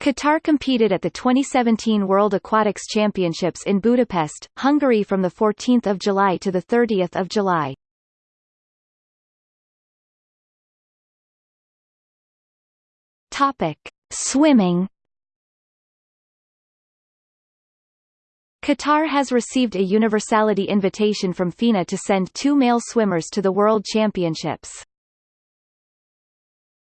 Qatar competed at the 2017 World Aquatics Championships in Budapest, Hungary from 14 July to 30 July. Topic. Swimming Qatar has received a universality invitation from FINA to send two male swimmers to the World Championships.